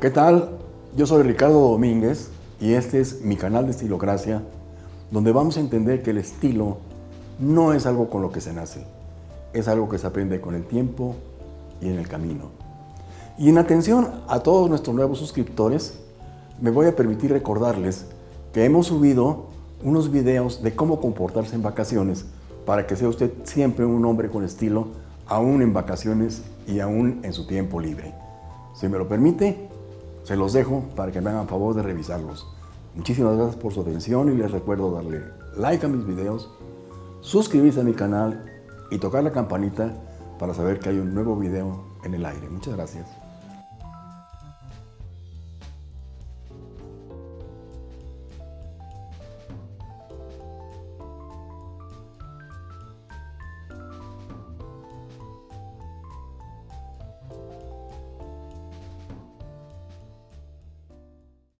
¿Qué tal? Yo soy Ricardo Domínguez y este es mi canal de Estilocracia, donde vamos a entender que el estilo no es algo con lo que se nace, es algo que se aprende con el tiempo y en el camino. Y en atención a todos nuestros nuevos suscriptores, me voy a permitir recordarles que hemos subido unos videos de cómo comportarse en vacaciones para que sea usted siempre un hombre con estilo, aún en vacaciones y aún en su tiempo libre. Si me lo permite, se los dejo para que me hagan favor de revisarlos. Muchísimas gracias por su atención y les recuerdo darle like a mis videos, suscribirse a mi canal y tocar la campanita para saber que hay un nuevo video en el aire. Muchas gracias.